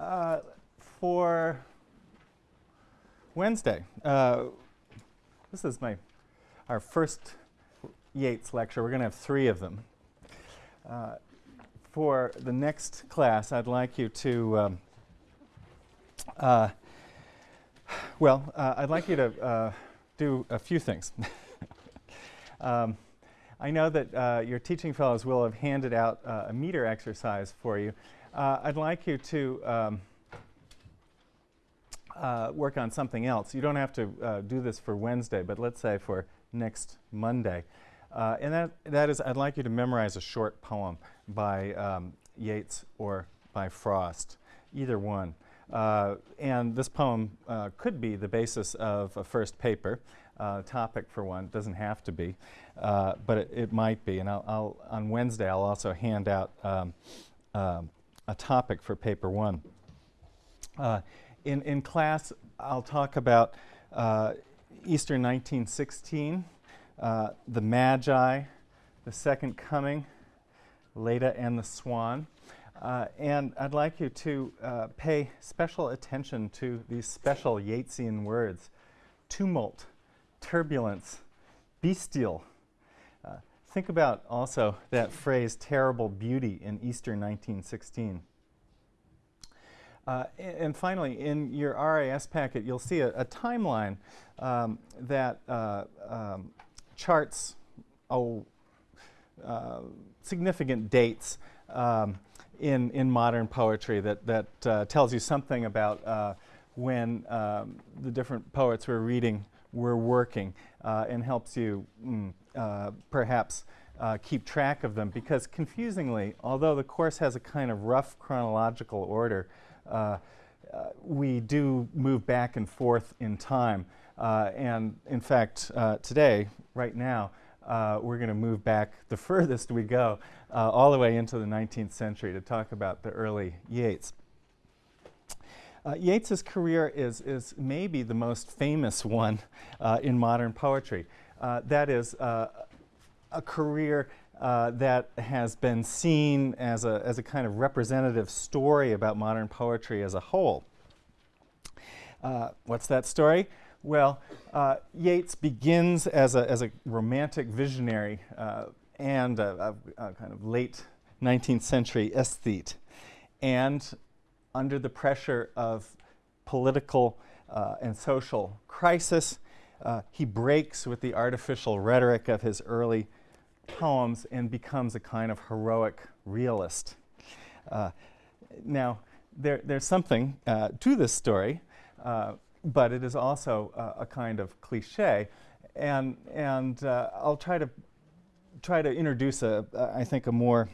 Uh, for Wednesday, uh, this is my our first Yeats lecture. We're going to have three of them. Uh, for the next class, I'd like you to, um, uh, well, uh, I'd like you to do a few things. um, I know that your teaching fellows will have handed out a meter exercise for you. I'd like you to um, work on something else. You don't have to do this for Wednesday, but let's say for next Monday. Uh, and that, that is, I'd like you to memorize a short poem by um, Yeats or by Frost, either one. Uh, and this poem uh, could be the basis of a first paper, uh, topic for one, It doesn't have to be, uh, but it, it, might be. And I'll, I'll, on Wednesday, I'll also hand out um, um a topic for paper one. Uh, in, in class, I'll talk about Easter 1916, uh, the Magi, the Second Coming, Leda and the Swan. Uh, and I'd like you to uh, pay special attention to these special Yeatsian words tumult, turbulence, bestial. Think about also that phrase, terrible beauty, in Easter 1916. Uh, and finally, in your RIS packet, you'll see a, a timeline um, that uh, um, charts oh, uh, significant dates um, in, in modern poetry that, that uh, tells you something about uh, when um, the different poets we're reading were working uh, and helps you mm, uh, perhaps uh, keep track of them because confusingly, although the course has a kind of rough chronological order, we do move back and forth in time. Uh, and in fact, uh, today, right now, uh, we're going to move back the furthest we go, uh, all the way into the 19th century to talk about the early Yeats. Uh, Yeats's career is, is maybe the most famous one uh, in modern poetry. that is a career uh, that has been seen as a, as a kind of representative story about modern poetry as a whole. Uh, what's that story? Well, uh, Yeats begins as a, as a romantic visionary uh, and a, a, a, kind of late 19th century aesthete. And under the pressure of political uh, and social crisis, uh, he breaks with the artificial rhetoric of his early poems and becomes a kind of heroic realist. Uh, now, there, there's something uh, to this story but it is also uh, a kind of cliche. And, and uh, I'll try to, try to introduce, a, uh, I think, a more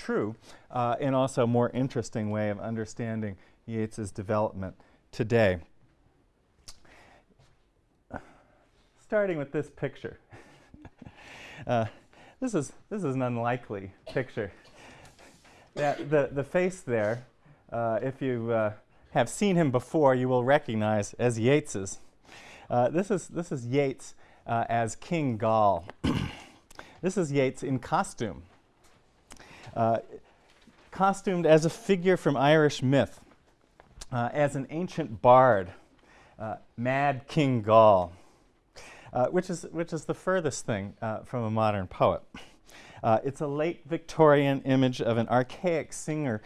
true uh, and also a more interesting way of understanding Yeats's development today. Starting with this picture. Uh, this, is, this is an unlikely picture. That, the, the face there, uh, if you have seen him before, you will recognize as Yeats's. Uh, this, is, this is Yeats uh, as King Goll. this is Yeats in costume, uh, costumed as a figure from Irish myth, uh, as an ancient bard, uh, Mad King Goll, uh, which, is, which is the furthest thing from a modern poet. It's a late Victorian image of an archaic singer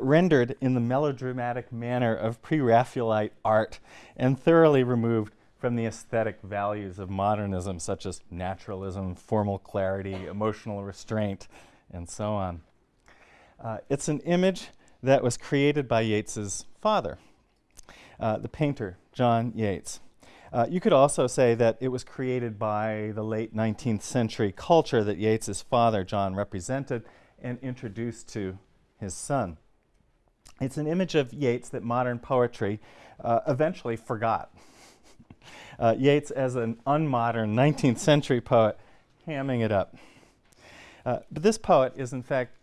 rendered in the melodramatic manner of pre-Raphaelite art and thoroughly removed from the aesthetic values of modernism, such as naturalism, formal clarity, emotional restraint, and so on. Uh, it's an image that was created by Yeats's father, uh, the painter John Yeats. Uh, you could also say that it was created by the late 19th century culture that Yeats's father, John, represented and introduced to his son. It's an image of Yeats that modern poetry uh, eventually forgot. uh, Yeats as an unmodern 19th century poet, hamming it up. Uh, but this poet is in fact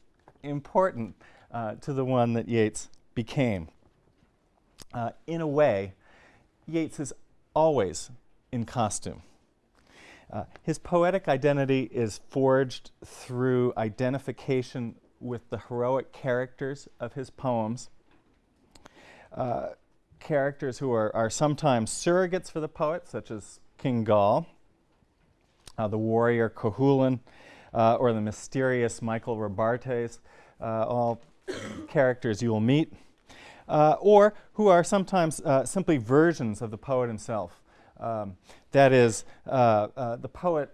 important uh, to the one that Yeats became. Uh, in a way, Yeats is always in costume. Uh, his poetic identity is forged through identification with the heroic characters of his poems uh, characters who are, are sometimes surrogates for the poet, such as King Goll, the warrior Cuchulainn, uh, or the mysterious Michael Robartes, uh, all characters you will meet, uh, or who are sometimes uh, simply versions of the poet himself. Um, that is, the poet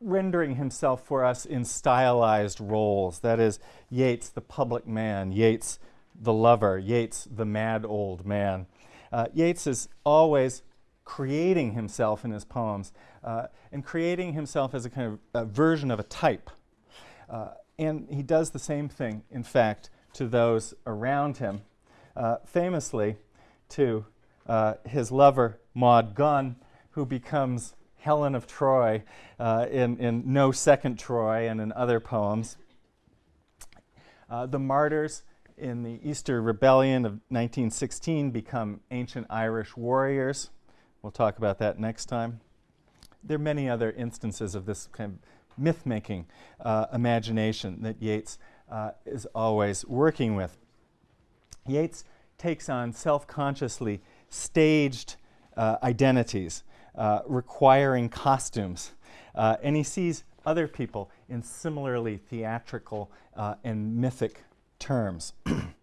rendering himself for us in stylized roles. That is, Yeats, the public man, Yeats, the lover, Yeats, the mad old man. Uh, Yeats is always creating himself in his poems uh, and creating himself as a kind of a version of a type. Uh, and he does the same thing, in fact, to those around him. Uh, famously, to uh, his lover, Maud Gonne, who becomes Helen of Troy uh, in, in No Second Troy and in other poems. Uh, the martyrs in the Easter Rebellion of 1916 become ancient Irish warriors. We'll talk about that next time. There are many other instances of this kind of myth making uh, imagination that Yeats uh, is always working with. Yeats takes on self consciously staged uh, identities uh, requiring costumes. Uh, and he sees other people in similarly theatrical uh, and mythic terms.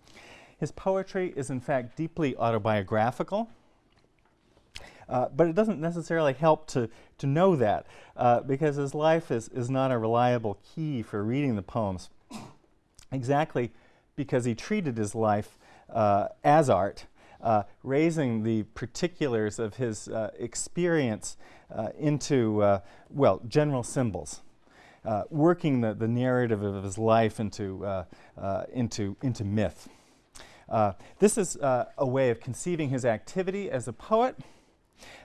His poetry is, in fact, deeply autobiographical. Uh, but it doesn't necessarily help to, to know that uh, because his life is, is not a reliable key for reading the poems. Exactly because he treated his life uh, as art uh, raising the particulars of his uh, experience uh, into, uh, well, general symbols. Uh, working the, the narrative of his life into, into, into myth. this is a way of conceiving his activity as a poet,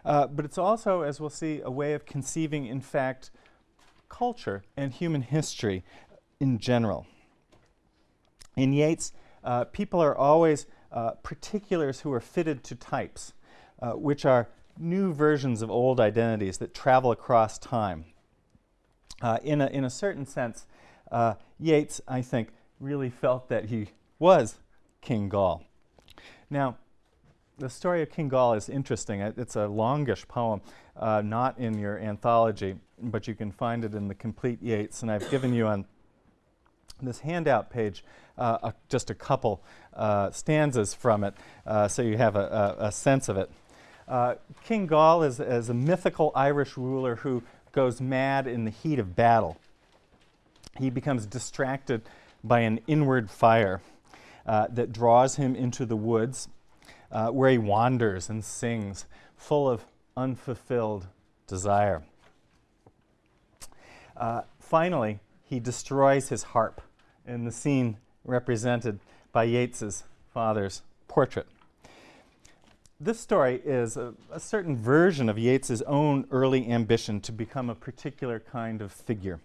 but it's also, as we'll see, a way of conceiving, in fact, culture and human history in general. In Yeats, uh, people are always uh, particulars who are fitted to types, uh, which are new versions of old identities that travel across time. Uh, in, a, in a certain sense, uh, Yeats, I think, really felt that he was King Goll. Now, the story of King Goll is interesting. It's a longish poem, uh, not in your anthology, but you can find it in the complete Yeats, and I've given you on this handout page uh, a, just a couple uh, stanzas from it uh, so you have a, a, a sense of it. Uh, King Goll is, is a mythical Irish ruler who goes mad in the heat of battle. He becomes distracted by an inward fire uh, that draws him into the woods uh, where he wanders and sings, full of unfulfilled desire. finally, he destroys his harp in the scene represented by Yeats's father's portrait. This story is a, a, certain version of Yeats's own early ambition to become a particular kind of figure.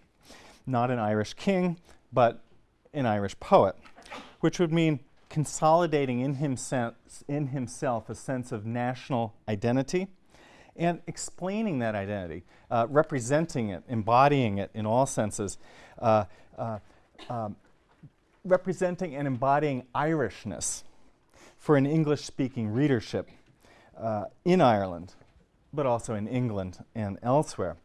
Not an Irish king, but an Irish poet, which would mean consolidating in, himself, in himself a sense of national identity and explaining that identity, uh, representing it, embodying it in all senses, uh, uh, um, representing and embodying Irishness for an English speaking readership uh, in Ireland, but also in England and elsewhere.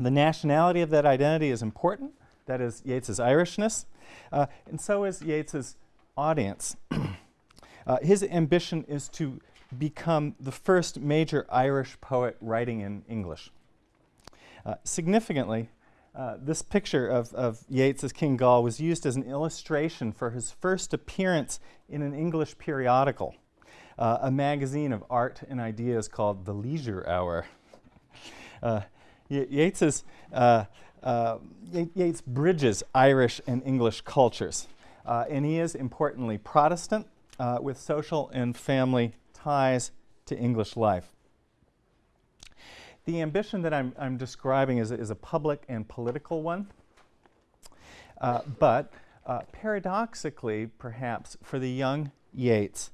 The nationality of that identity is important. That is Yeats's Irishness, uh, and so is Yeats's audience. uh, his ambition is to become the first major Irish poet writing in English. Uh, significantly, uh, this picture of, of Yeats as King Goll was used as an illustration for his first appearance in an English periodical, uh, a magazine of art and ideas called The Leisure Hour. Uh, Yeats's, uh, uh, Yeats bridges Irish and English cultures, and he is importantly Protestant with social and family ties to English life. The ambition that I'm, I'm describing is, is a public and political one. Uh, but uh, paradoxically, perhaps, for the young Yeats,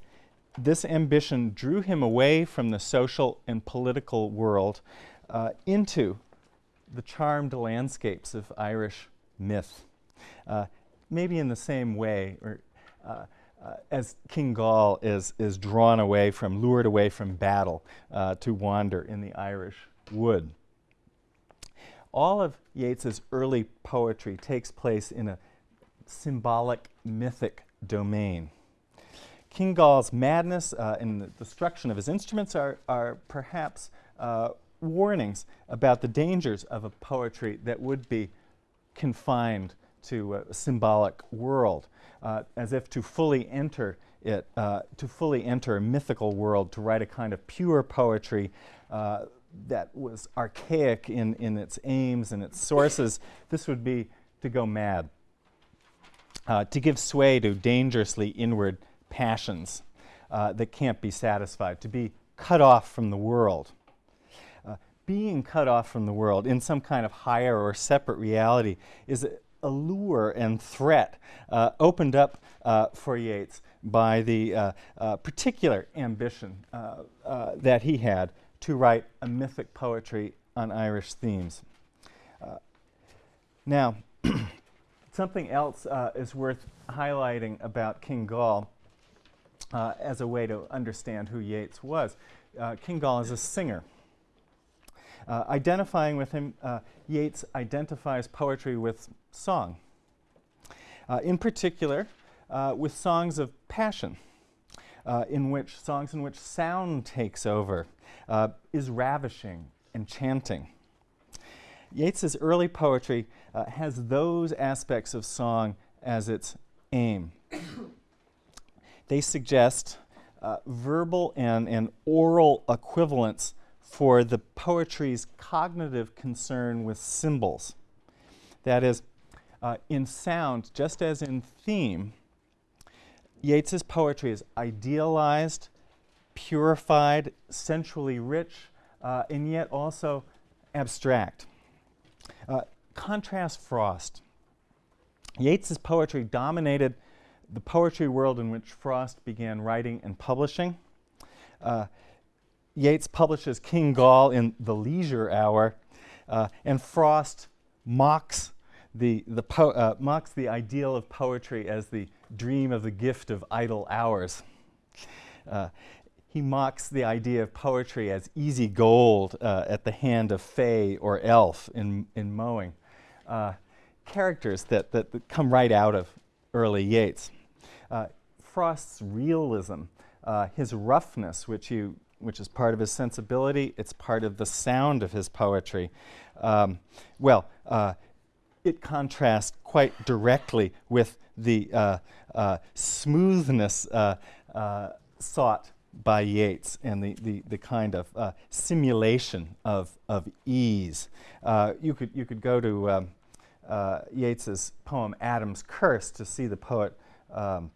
this ambition drew him away from the social and political world uh, into the charmed landscapes of Irish myth. Maybe in the same way, or uh, uh, as King Goll is, is drawn away from, lured away from battle uh, to wander in the Irish wood. All of Yeats's early poetry takes place in a symbolic, mythic domain. King Goll's madness uh, and the destruction of his instruments are, are perhaps uh, warnings about the dangers of a poetry that would be confined to a symbolic world, uh, as if to fully enter it, uh, to fully enter a mythical world, to write a kind of pure poetry uh, that was archaic in, in its aims and its sources, this would be to go mad, uh, to give sway to dangerously inward passions uh, that can't be satisfied, to be cut off from the world. Uh, being cut off from the world in some kind of higher or separate reality is a, a and threat uh, opened up uh, for Yeats by the uh, uh, particular ambition that he had to write a mythic poetry on Irish themes. now, something else is worth highlighting about King Goll uh, as a way to understand who Yeats was. Uh, King Goll is a singer. Uh, identifying with him, uh, Yeats identifies poetry with song. Uh, in particular, uh, with songs of passion, in which songs in which sound takes over, is ravishing, enchanting. Yeats's early poetry has those aspects of song as its aim they suggest uh, verbal and, and oral equivalents for the poetry's cognitive concern with symbols. That is, uh, in sound, just as in theme, Yeats's poetry is idealized, purified, sensually rich, uh, and yet also abstract. Uh, contrast Frost. Yeats's poetry dominated the poetry world in which Frost began writing and publishing. Uh, Yeats publishes King Goll in The Leisure Hour, uh, and Frost mocks the, the uh, mocks the ideal of poetry as the dream of the gift of idle hours. Uh, he mocks the idea of poetry as easy gold uh, at the hand of fay or elf in, in mowing. Uh, characters that, that, that come right out of early Yeats. Uh, Frost's realism, his roughness, which, you, which is part of his sensibility, it's part of the sound of his poetry. Um, well, uh, it contrasts quite directly with the uh, uh, smoothness uh, sought by Yeats and the, the, the kind of uh, simulation of, of ease. Uh, you, could, you could go to um, uh, Yeats's poem Adam's Curse to see the poet um,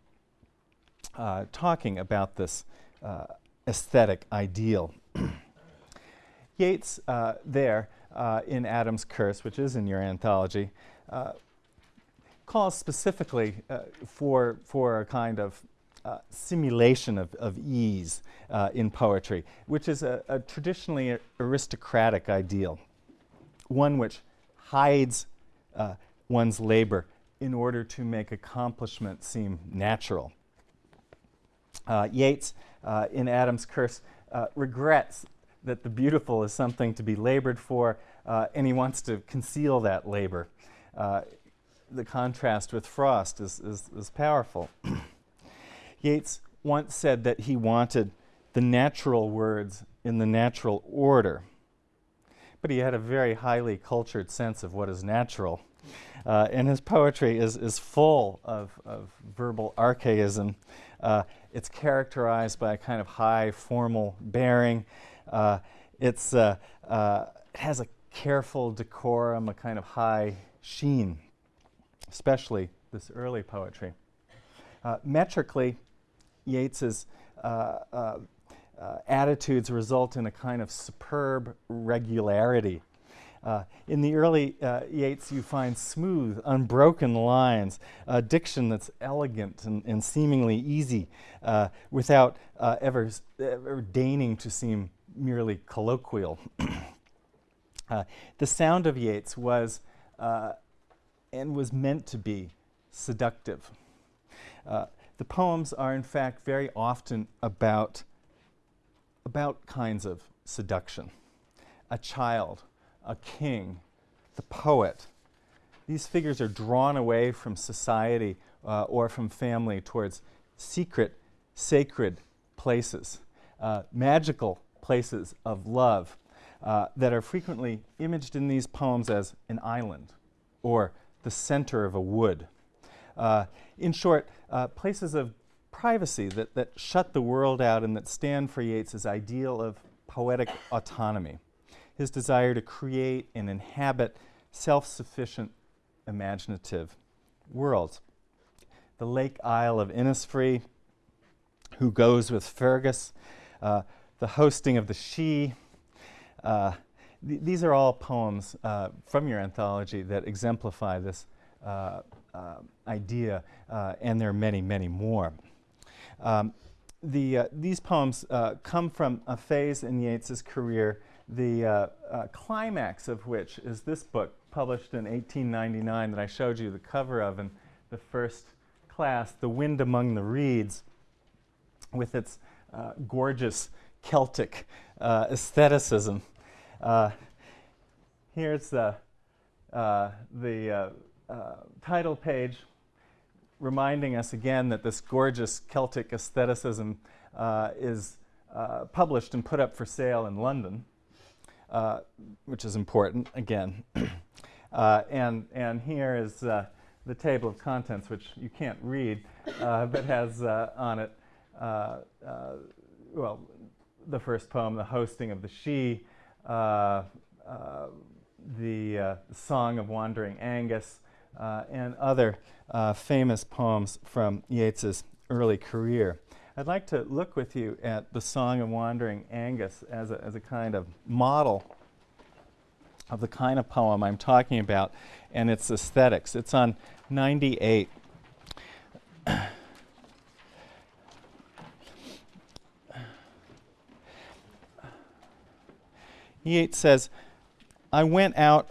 uh, talking about this uh, aesthetic ideal. Yeats, uh, there uh, in Adam's Curse, which is in your anthology, uh, calls specifically for, for a kind of uh, simulation of, of ease uh, in poetry, which is a, a, traditionally aristocratic ideal, one which hides uh, one's labor in order to make accomplishment seem natural. Uh, Yeats, uh, in Adam's Curse, uh, regrets that the beautiful is something to be labored for, and he wants to conceal that labor. The contrast with Frost is, is, is powerful. Yeats once said that he wanted the natural words in the natural order, but he had a very highly cultured sense of what is natural. Uh, and his poetry is, is full of, of verbal archaism uh, it's characterized by a kind of high formal bearing. Uh, it's, uh, uh, it has a careful decorum, a kind of high sheen, especially this early poetry. Uh, metrically, Yeats's attitudes result in a kind of superb regularity uh, in the early uh, Yeats, you find smooth, unbroken lines, a diction that's elegant and, and seemingly easy uh, without uh, ever, ever deigning to seem merely colloquial. Uh, the sound of Yeats was uh, and was meant to be seductive. the poems are, in fact, very often about, about kinds of seduction. A child, a king, the poet. These figures are drawn away from society uh, or from family towards secret, sacred places, uh, magical places of love uh, that are frequently imaged in these poems as an island or the center of a wood. Uh, in short, uh, places of privacy that, that shut the world out and that stand for Yeats's ideal of poetic autonomy, his desire to create and inhabit self sufficient, imaginative worlds. The Lake Isle of Innisfree, Who Goes with Fergus, uh, The Hosting of the Sidhe. Uh, th these are all poems uh, from your anthology that exemplify this uh, uh, idea, uh, and there are many, many more. Um, the, these poems come from a phase in Yeats's career, the climax of which is this book, published in 1899, that I showed you the cover of in the first class, The Wind Among the Reeds, with its gorgeous Celtic uh, aestheticism. Uh, here's the, uh, the uh, title page reminding us again that this gorgeous Celtic aestheticism uh, is uh, published and put up for sale in London, uh, which is important again. Uh, and, and here is uh, the table of contents, which you can't read, but has on it, well, the first poem, The Hosting of the Sidhe, the Song of Wandering Angus, uh, and other uh, famous poems from Yeats's early career. I'd like to look with you at the Song of Wandering Angus as a, as a kind of model of the kind of poem I'm talking about and its aesthetics. It's on 98. Yeats says, I went out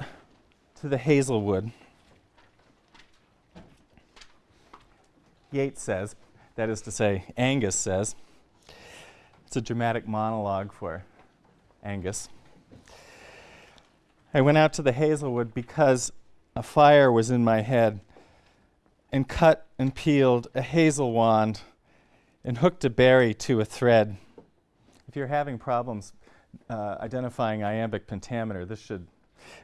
to the Hazelwood Yeats says, that is to say, Angus says. It's a dramatic monologue for Angus. I went out to the Hazelwood because a fire was in my head and cut and peeled a hazel wand and hooked a berry to a thread. If you're having problems uh, identifying iambic pentameter, this should,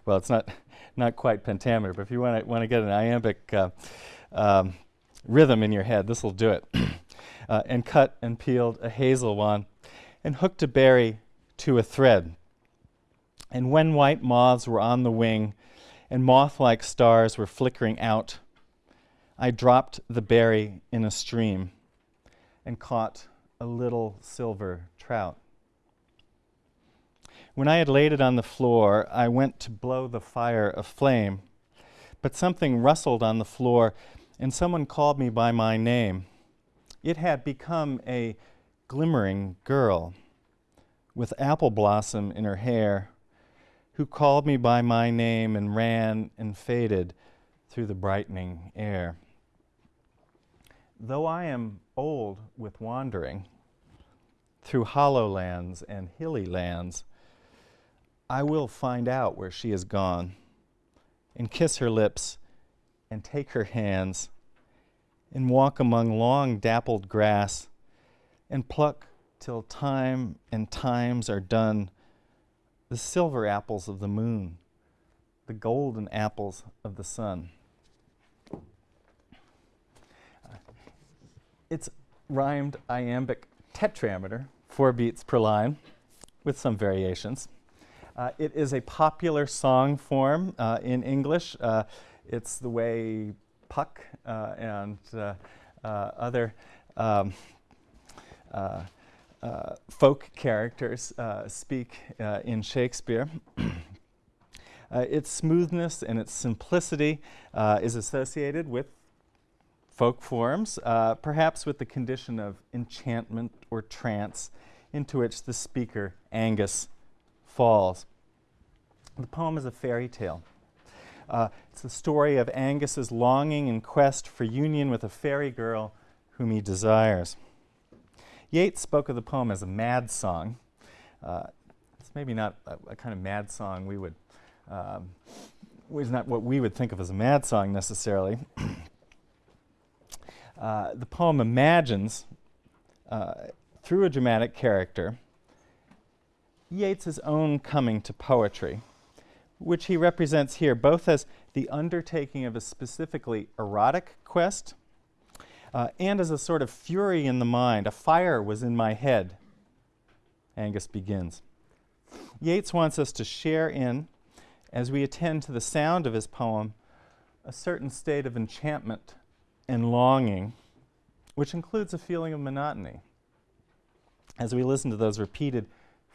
well, it's not, not quite pentameter, but if you want to want to get an iambic uh, um, rhythm in your head. This will do it. uh, and cut and peeled a hazel wand and hooked a berry to a thread. And when white moths were on the wing and moth like stars were flickering out, I dropped the berry in a stream and caught a little silver trout. When I had laid it on the floor, I went to blow the fire aflame, but something rustled on the floor and someone called me by my name. It had become a glimmering girl with apple blossom in her hair who called me by my name and ran and faded through the brightening air. Though I am old with wandering through hollow lands and hilly lands, I will find out where she is gone and kiss her lips and take her hands and walk among long dappled grass and pluck till time and times are done the silver apples of the moon, the golden apples of the sun. it's rhymed iambic tetrameter, four beats per line, with some variations. Uh, it is a popular song form uh, in English. Uh, it's the way Puck uh, and uh, uh, other um, folk characters speak in Shakespeare. Uh, its smoothness and its simplicity uh, is associated with folk forms, uh, perhaps with the condition of enchantment or trance into which the speaker, Angus, falls. The poem is a fairy tale. Uh, it's the story of Angus's longing and quest for union with a fairy girl whom he desires. Yeats spoke of the poem as a mad song. Uh, it's maybe not a, a, kind of mad song we would, um, it's not what we would think of as a mad song necessarily. uh, the poem imagines, uh, through a dramatic character, Yeats's own coming to poetry, which he represents here both as the undertaking of a specifically erotic quest uh, and as a sort of fury in the mind. A fire was in my head, Angus begins. Yeats wants us to share in, as we attend to the sound of his poem, a certain state of enchantment and longing, which includes a feeling of monotony. As we listen to those repeated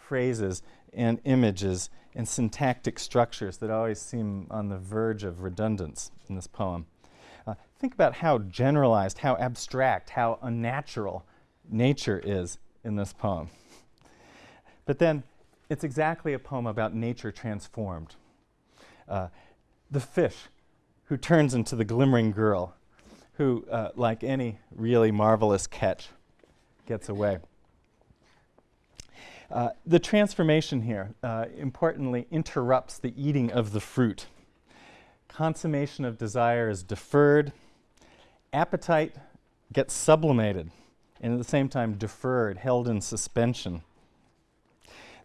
phrases and images and syntactic structures that always seem on the verge of redundance in this poem. Uh, think about how generalized, how abstract, how unnatural nature is in this poem. But then it's exactly a poem about nature transformed. Uh, the fish who turns into the glimmering girl, who, uh, like any really marvelous catch, gets away. Uh, the transformation here, uh, importantly, interrupts the eating of the fruit. Consummation of desire is deferred. Appetite gets sublimated, and at the same time deferred, held in suspension.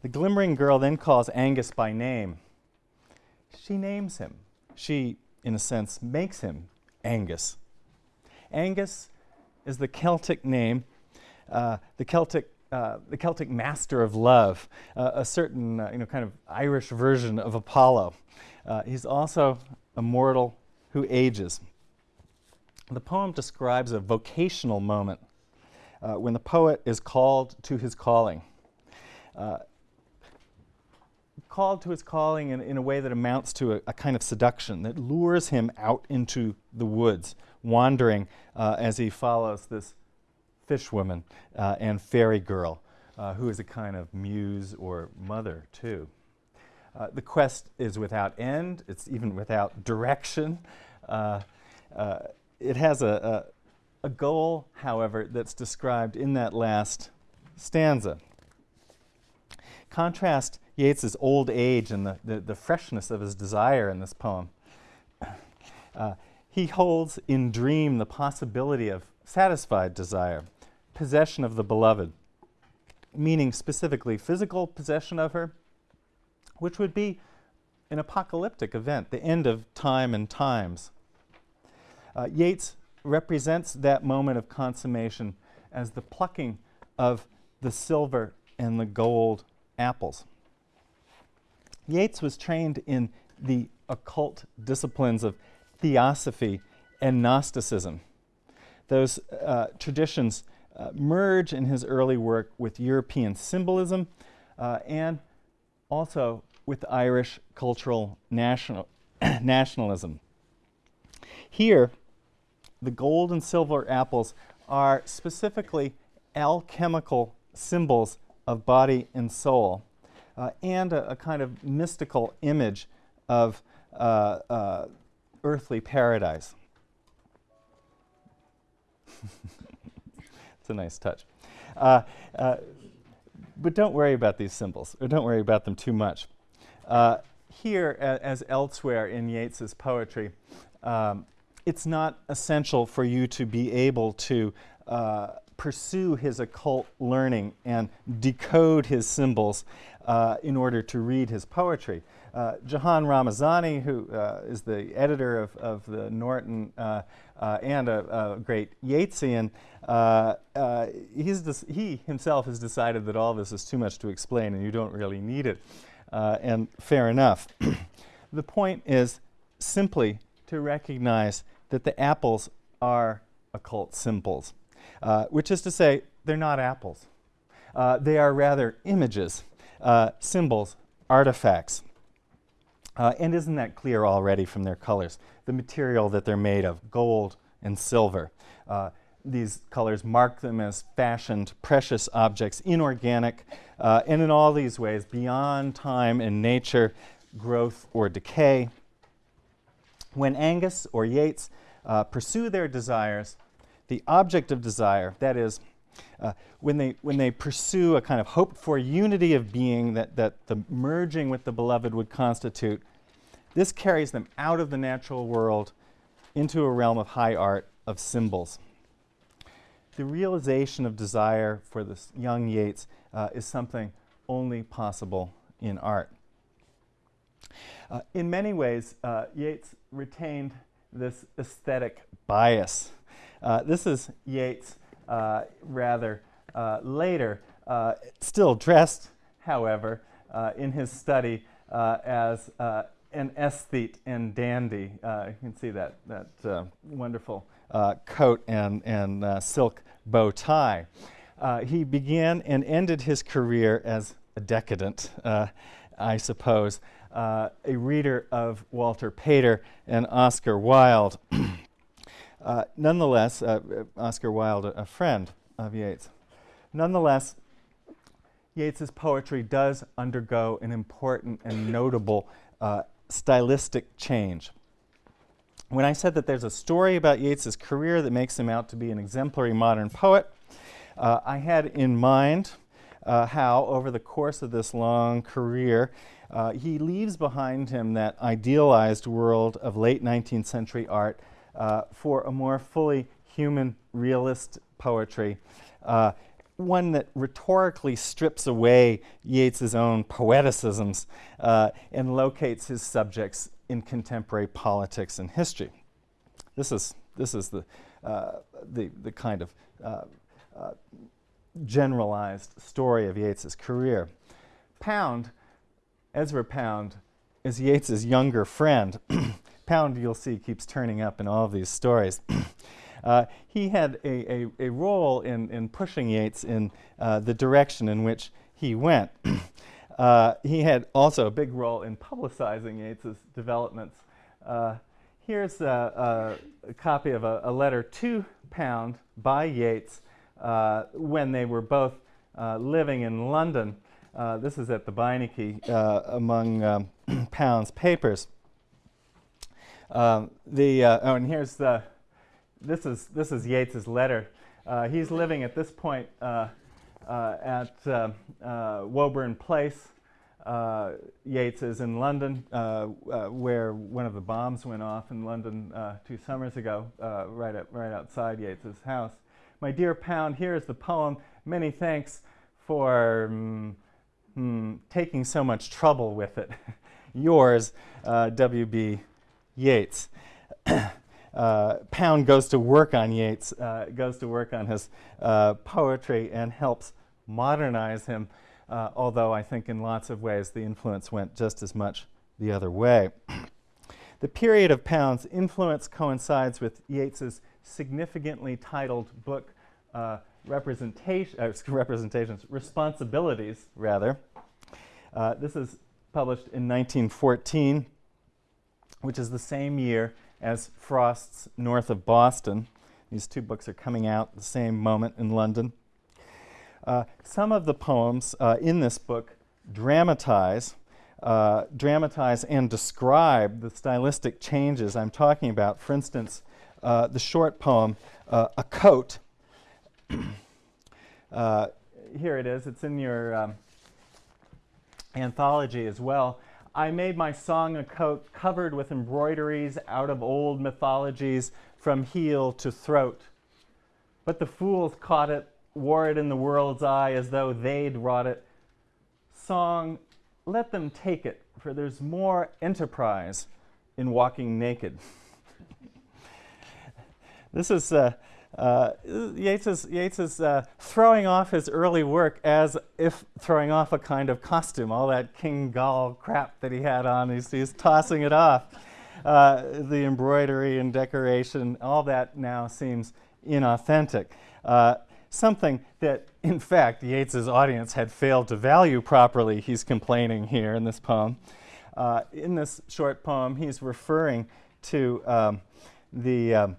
The glimmering girl then calls Angus by name. She names him. She, in a sense, makes him Angus. Angus is the Celtic name, uh, the Celtic uh, the Celtic master of love, uh, a certain uh, you know kind of Irish version of Apollo. Uh, he's also a mortal who ages. The poem describes a vocational moment uh, when the poet is called to his calling. called to his calling in, in, a way that amounts to a, a, kind of seduction that lures him out into the woods, wandering as he follows this fishwoman uh, and fairy girl, uh, who is a kind of muse or mother, too. Uh, the quest is without end, it's even without direction. Uh, uh, it has a, a, a goal, however, that's described in that last stanza. Contrast Yeats's old age and the, the, the, freshness of his desire in this poem. Uh, he holds in dream the possibility of satisfied desire possession of the beloved, meaning specifically physical possession of her, which would be an apocalyptic event, the end of time and times. Uh, Yeats represents that moment of consummation as the plucking of the silver and the gold apples. Yeats was trained in the occult disciplines of theosophy and Gnosticism, those uh, traditions uh, merge in his early work with European symbolism uh, and also with Irish cultural national nationalism. Here, the gold and silver apples are specifically alchemical symbols of body and soul uh, and a, a, kind of mystical image of uh, uh, earthly paradise. a nice touch. Uh, uh, but don't worry about these symbols, or don't worry about them too much. Uh, here, as elsewhere in Yeats's poetry, um, it's not essential for you to be able to uh, pursue his occult learning and decode his symbols uh, in order to read his poetry. Uh, Jahan Ramazani, who uh, is the editor of, of the Norton uh, uh and a, a, great Yeatsian, uh, uh, he himself has decided that all this is too much to explain and you don't really need it. and fair enough. the point is simply to recognize that the apples are occult symbols, which is to say, they're not apples. they are rather images, symbols, artifacts. Uh, and isn't that clear already from their colors? The material that they're made of, gold and silver. Uh, these colors mark them as fashioned, precious objects, inorganic, uh, and in all these ways, beyond time and nature, growth or decay. When Angus or Yeats uh, pursue their desires, the object of desire, that is, uh, when, they, when they pursue a kind of hoped for unity of being that, that the merging with the beloved would constitute, this carries them out of the natural world into a realm of high art of symbols. The realization of desire for this young Yeats uh, is something only possible in art. Uh, in many ways, uh, Yeats retained this aesthetic bias. Uh, this is Yeats Uh, rather uh, later, uh, still dressed, however, uh, in his study as an aesthete and dandy. you can see that, that wonderful coat and, and silk bow tie. he began and ended his career as a decadent, I suppose uh, a reader of Walter Pater and Oscar Wilde. uh, nonetheless, uh, Oscar Wilde, a, friend of Yeats. Nonetheless, Yeats's poetry does undergo an important and notable uh, stylistic change. When I said that there's a story about Yeats's career that makes him out to be an exemplary modern poet, uh, I had in mind uh, how, over the course of this long career, uh, he leaves behind him that idealized world of late 19th century art uh, for a more fully human, realist poetry, uh, one that rhetorically strips away Yeats's own poeticisms uh, and locates his subjects in contemporary politics and history. This is, this is the, uh, the, the kind of uh, generalized story of Yeats's career. Pound Ezra Pound is Yeats's younger friend. Pound, you'll see, keeps turning up in all of these stories. uh, he had a, a, a, role in, in pushing Yeats in uh, the direction in which he went. uh, he had also a big role in publicizing Yeats's developments. Uh, here's a, a, copy of a, letter to Pound by Yeats uh, when they were both uh, living in London. This is at the Beinecke among um, Pound's papers. Um, the, uh, oh, and here's the, this is, this is Yeats's letter. Uh, he's living at this point uh, at Woburn Place. Yeats is in London, where one of the bombs went off in London two summers ago, right, at, right outside Yeats's house. My dear Pound, here is the poem. Many thanks for um, hmm, taking so much trouble with it. Yours, uh, W.B. Yeats. uh, Pound goes to work on Yeats, uh, goes to work on his uh, poetry and helps modernize him, uh, although I think in lots of ways the influence went just as much the other way. the period of Pound's influence coincides with Yeats's significantly titled book, uh, representation, uh, representations, responsibilities, rather. This is published in 1914, which is the same year as Frost's North of Boston. These two books are coming out at the same moment in London. Uh, some of the poems uh, in this book dramatize, uh, dramatize and describe the stylistic changes I'm talking about. For instance, uh, the short poem, A Coat, uh, here it is. It's in your um, anthology as well. I made my song a coat covered with embroideries out of old mythologies from heel to throat. But the fools caught it, wore it in the world's eye as though they'd wrought it. Song, let them take it, for there's more enterprise in walking naked. this is uh, uh, Yeats is, Yeats is uh, throwing off his early work as if throwing off a kind of costume, all that King Goll crap that he had on, he's, he's tossing it off. Uh, the embroidery and decoration, all that now seems inauthentic. Uh, something that, in fact, Yeats's audience had failed to value properly, he's complaining here in this poem. Uh, in this short poem, he's referring to um, the um,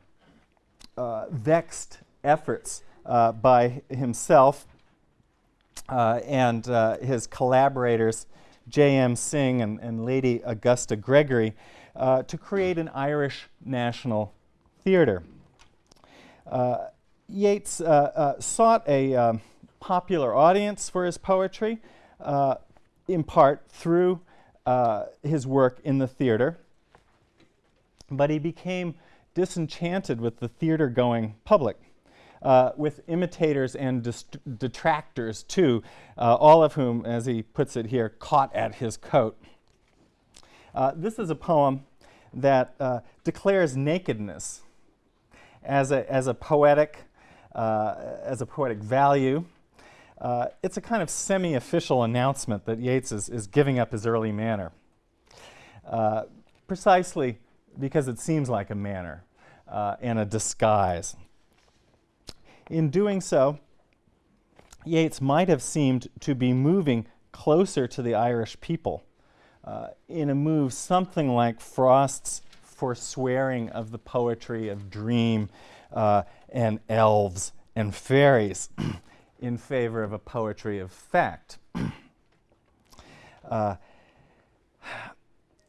uh, vexed efforts uh, by himself uh, and uh, his collaborators, J.M. Synge and, and, Lady Augusta Gregory, uh, to create an Irish national theater. Yeats sought a um, popular audience for his poetry, in part through his work in the theater, but he became disenchanted with the theater going public. Uh, with imitators and detractors too, uh, all of whom, as he puts it here, caught at his coat. this is a poem that declares nakedness as a, as a poetic uh, as a poetic value. Uh, it's a kind of semi-official announcement that Yeats is, is giving up his early manner, uh, precisely because it seems like a manner uh, and a disguise. In doing so, Yeats might have seemed to be moving closer to the Irish people uh, in a move something like Frost's forswearing of the poetry of dream uh, and elves and fairies in favor of a poetry of fact. uh,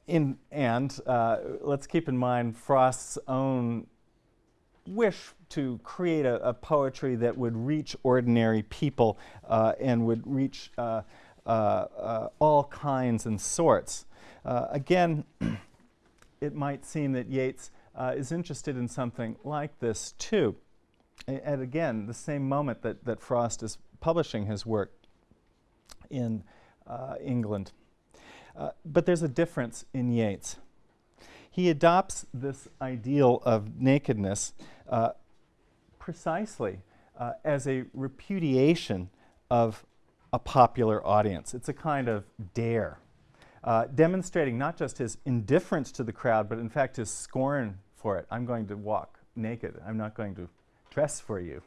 in, and uh, let's keep in mind Frost's own wish to create a, a poetry that would reach ordinary people uh, and would reach uh, uh, uh all kinds and sorts. Uh, again, it might seem that Yeats is interested in something like this too. A and again, the same moment that, that Frost is publishing his work in England. Uh, but there's a difference in Yeats. He adopts this ideal of nakedness uh, precisely uh, as a repudiation of a popular audience. It's a kind of dare uh, demonstrating not just his indifference to the crowd, but in fact his scorn for it. I'm going to walk naked. I'm not going to dress for you.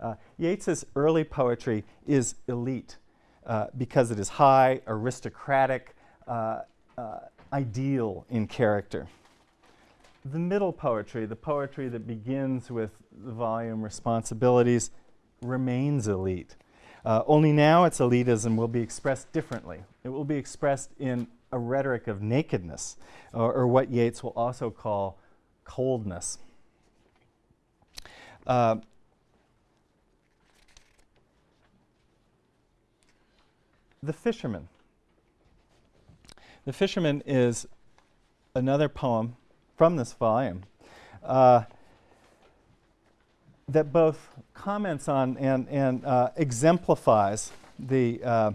Uh, Yeats's early poetry is elite uh, because it is high, aristocratic, uh, uh, ideal in character. The middle poetry, the poetry that begins with the volume responsibilities, remains elite. Uh, only now its elitism will be expressed differently. It will be expressed in a rhetoric of nakedness, or, or what Yeats will also call coldness. Uh, the Fisherman. The Fisherman is another poem from this volume. Uh, that both comments on and, and uh, exemplifies the uh,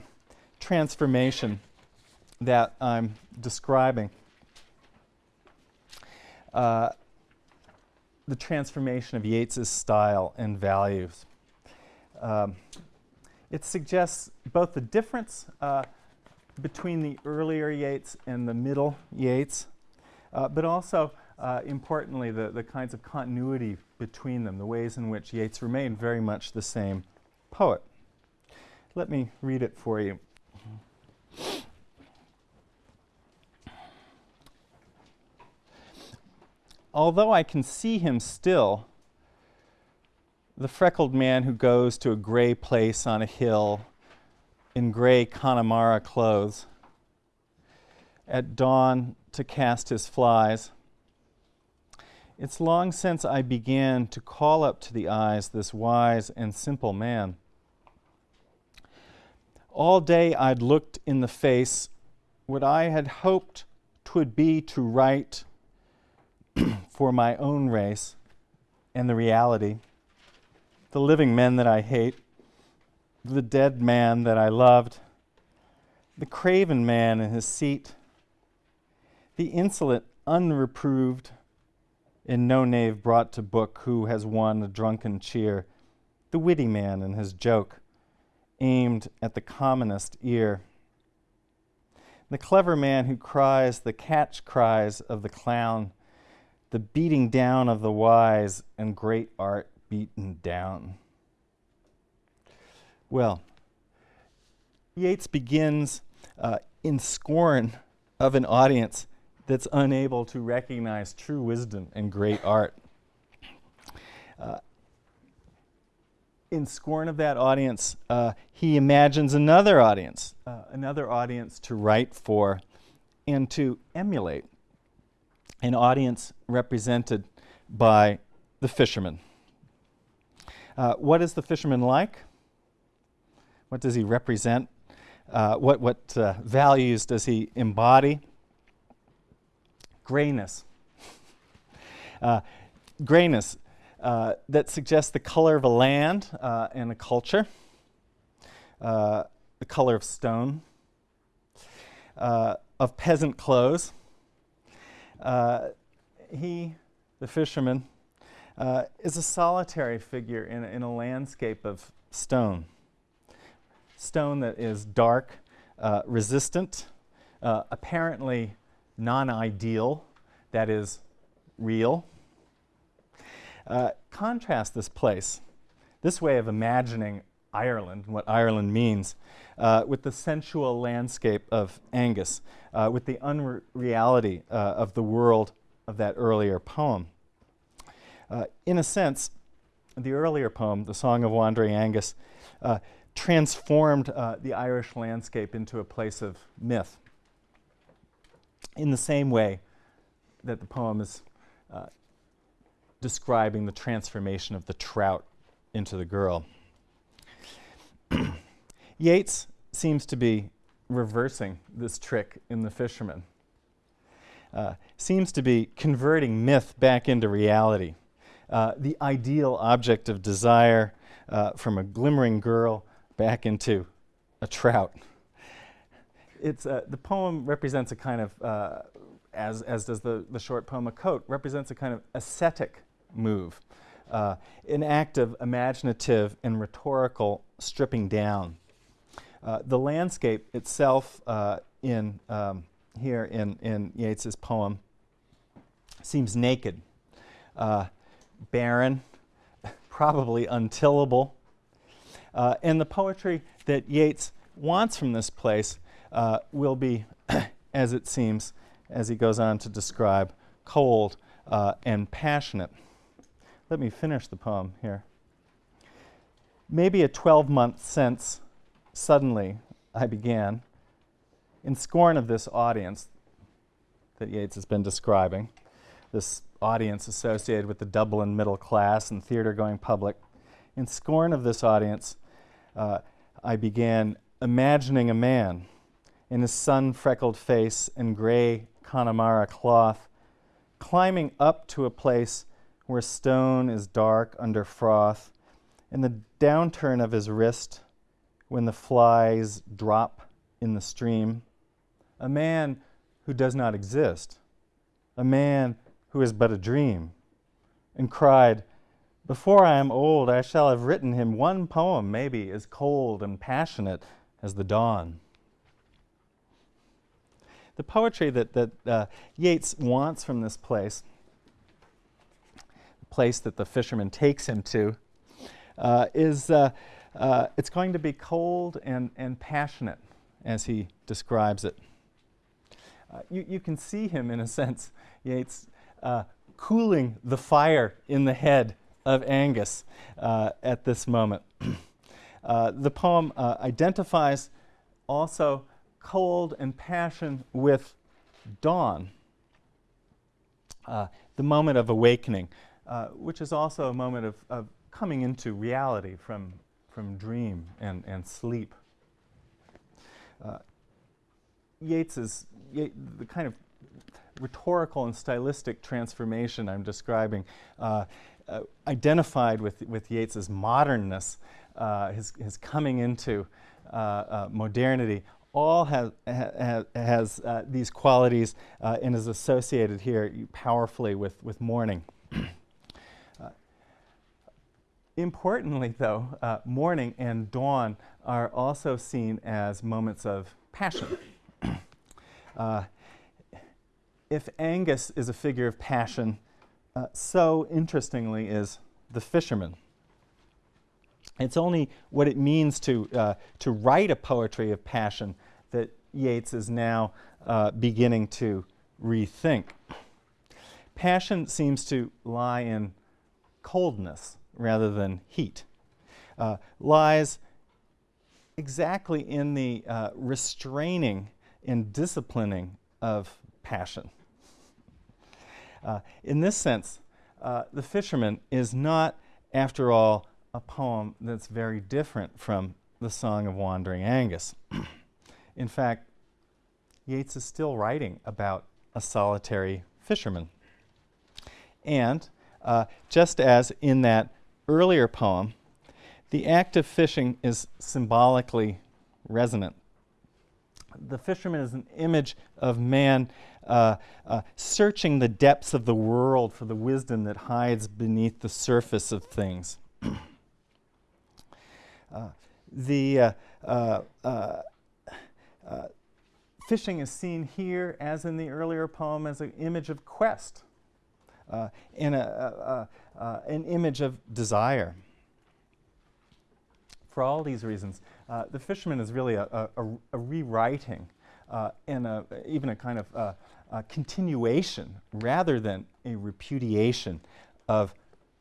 transformation that I'm describing. Uh, the transformation of Yeats's style and values. Um, it suggests both the difference uh, between the earlier Yeats and the middle Yeats, uh, but also uh, importantly, the, the kinds of continuity between them, the ways in which Yeats remained very much the same poet. Let me read it for you. Although I can see him still, the freckled man who goes to a gray place on a hill in gray Connemara clothes, at dawn to cast his flies, it's long since I began to call up to the eyes this wise and simple man. All day I'd looked in the face what I had hoped twould be to write for my own race and the reality, the living men that I hate, the dead man that I loved, the craven man in his seat, the insolent, unreproved, in no knave brought to book who has won a drunken cheer, the witty man in his joke, aimed at the commonest ear. The clever man who cries the catch cries of the clown, the beating down of the wise and great art beaten down. Well, Yeats begins uh, in scorn of an audience that's unable to recognize true wisdom and great art. Uh, in scorn of that audience, uh, he imagines another audience, uh, another audience to write for and to emulate, an audience represented by the fisherman. Uh, what is the fisherman like? What does he represent? Uh, what what uh, values does he embody? Grayness. Uh, grayness uh, that suggests the color of a land uh, and a culture, the color of stone, of peasant clothes. he, the fisherman, uh, is a solitary figure in, in a landscape of stone. Stone that is dark, uh, resistant, uh, apparently non ideal, that is, real. Uh, contrast this place, this way of imagining Ireland, what Ireland means, uh, with the sensual landscape of Angus, uh, with the unreality of the world of that earlier poem. Uh, in a sense, the earlier poem, The Song of Wandering Angus, uh, transformed uh, the Irish landscape into a place of myth. In the same way that the poem is uh, describing the transformation of the trout into the girl. Yeats seems to be reversing this trick in the fisherman. Uh, seems to be converting myth back into reality. Uh, the ideal object of desire uh, from a glimmering girl back into a trout. It's, uh, the poem represents a kind of, uh, as, as does the, the short poem A Coat, represents a kind of ascetic move, uh, an act of imaginative and rhetorical stripping down. the landscape itself in, um, here in, in Yeats's poem seems naked. Uh, barren, probably untillable. Uh, and the poetry that Yeats wants from this place uh, will be, as it seems, as he goes on to describe, cold uh, and passionate. Let me finish the poem here. Maybe a 12 month since, suddenly I began, in scorn of this audience that Yeats has been describing, this audience associated with the Dublin middle class and theater going public. In scorn of this audience, uh, I began imagining a man in his sun freckled face and gray Connemara cloth, climbing up to a place where stone is dark under froth, and the downturn of his wrist when the flies drop in the stream. A man who does not exist, a man who is but a dream, and cried, Before I am old, I shall have written him one poem, maybe as cold and passionate as the dawn. The poetry that, that uh, Yeats wants from this place, the place that the fisherman takes him to, uh, is uh, uh it's going to be cold and, and passionate as he describes it. Uh, you, you can see him, in a sense, Yeats, uh, cooling the fire in the head of Angus uh, at this moment. uh, the poem uh, identifies also cold and passion with dawn, uh, the moment of awakening, uh, which is also a moment of, of, coming into reality from, from dream and, and sleep. Yeats is Ye the kind of rhetorical and stylistic transformation I'm describing, uh, uh, identified with, with Yeats's modernness, uh, his, his coming into uh, uh, modernity, all has, ha, has uh, these qualities and is associated here powerfully with, with morning. Importantly, though, morning and dawn are also seen as moments of passion. Uh, if Angus is a figure of passion, uh, so interestingly is the fisherman. It's only what it means to, uh, to write a poetry of passion that Yeats is now uh, beginning to rethink. Passion seems to lie in coldness rather than heat, uh, lies exactly in the uh, restraining and disciplining of passion. Uh, in this sense, uh, the fisherman is not, after all, a poem that's very different from the Song of Wandering Angus. In fact, Yeats is still writing about a solitary fisherman. And uh, just as in that earlier poem, the act of fishing is symbolically resonant. The fisherman is an image of man uh, uh, searching the depths of the world for the wisdom that hides beneath the surface of things. uh, the uh, uh, uh, fishing is seen here, as in the earlier poem, as an image of quest a, an image of desire. For all these reasons, the fisherman is really a, a, a rewriting and even a kind of a continuation rather than a repudiation of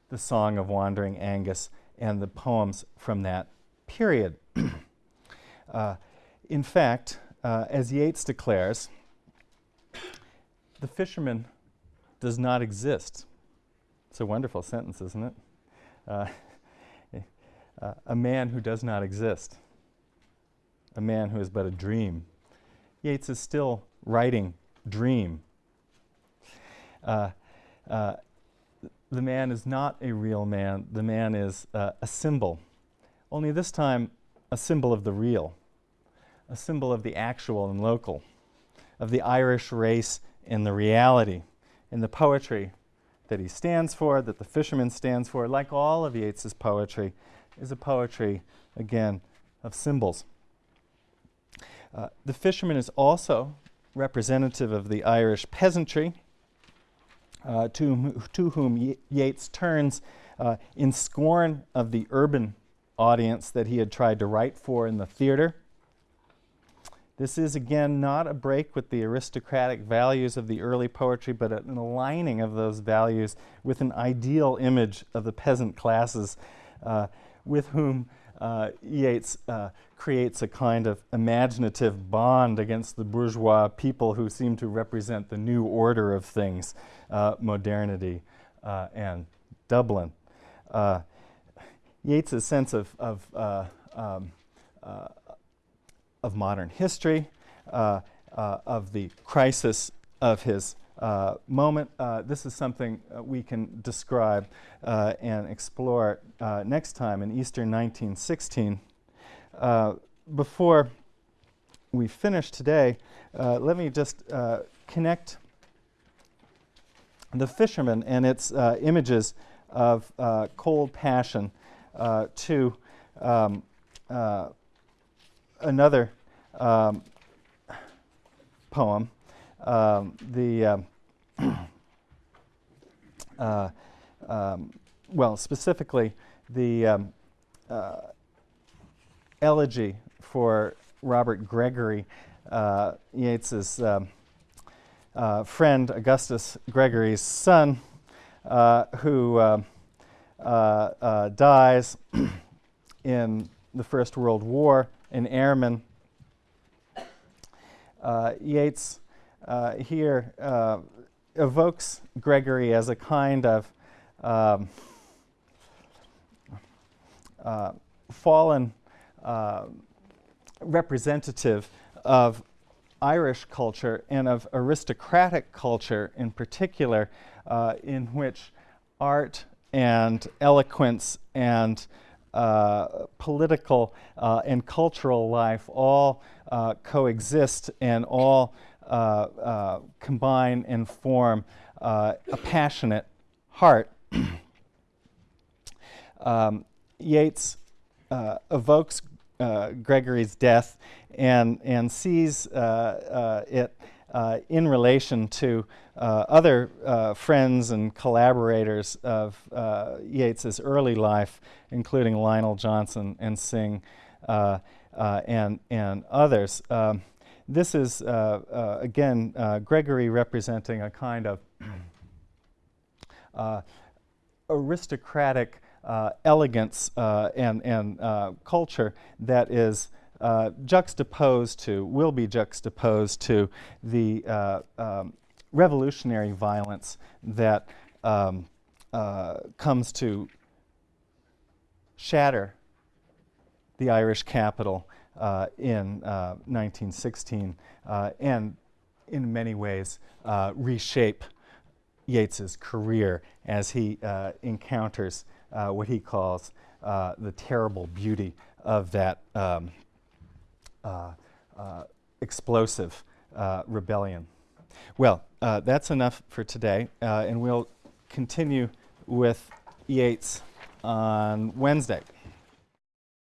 the Song of Wandering Angus and the poems from that period. uh, in fact, uh, as Yeats declares, the fisherman does not exist. It's a wonderful sentence, isn't it? Uh, uh a man who does not exist, a man who is but a dream. Yeats is still writing dream. Uh, uh, the man is not a real man, the man is uh, a symbol. Only this time, a symbol of the real, a symbol of the actual and local, of the Irish race and the reality, and the poetry that he stands for, that the fisherman stands for, like all of Yeats's poetry, is a poetry, again, of symbols. Uh, the fisherman is also representative of the Irish peasantry, uh, to, to whom Ye Yeats turns uh, in scorn of the urban audience that he had tried to write for in the theater. This is again not a break with the aristocratic values of the early poetry, but an aligning of those values with an ideal image of the peasant classes uh, with whom uh, Yeats uh, creates a kind of imaginative bond against the bourgeois people who seem to represent the new order of things, uh, modernity uh, and Dublin. Uh, Yeats's sense of, of, uh, um, of modern history, of the crisis of his uh, moment. Uh, this is something uh, we can describe uh, and explore uh, next time in Easter 1916. Uh, before we finish today, let me just connect the fisherman and its images of cold passion to um, another um, poem um, the um, uh, um, well, specifically the um, uh, elegy for Robert Gregory, uh, Yeats's um, uh, friend Augusta Gregory's son, uh, who uh, dies in the First World War, an airman. Yeats uh, here uh, evokes Gregory as a kind of um, uh, fallen uh, representative of Irish culture and of aristocratic culture in particular, uh, in which art and eloquence and uh, political and cultural life all coexist and all uh, uh, combine and form uh, a passionate heart. um, Yeats evokes Gregory's death and, and sees it uh, in relation to uh, other uh, friends and collaborators of Yeats's early life, including Lionel Johnson and Synge and, and others. Um, this is, uh, uh, again, uh, Gregory representing a kind of uh, aristocratic uh, elegance uh, and, and culture that is juxtaposed to, will be juxtaposed to the um, revolutionary violence that um, comes to shatter the Irish capital uh, in uh, 1916 uh, and in many ways uh, reshape Yeats's career as he uh, encounters uh, what he calls uh, the terrible beauty of that um, uh, uh, explosive uh, rebellion. Well, uh, that's enough for today, uh, and we'll continue with Yeats on Wednesday.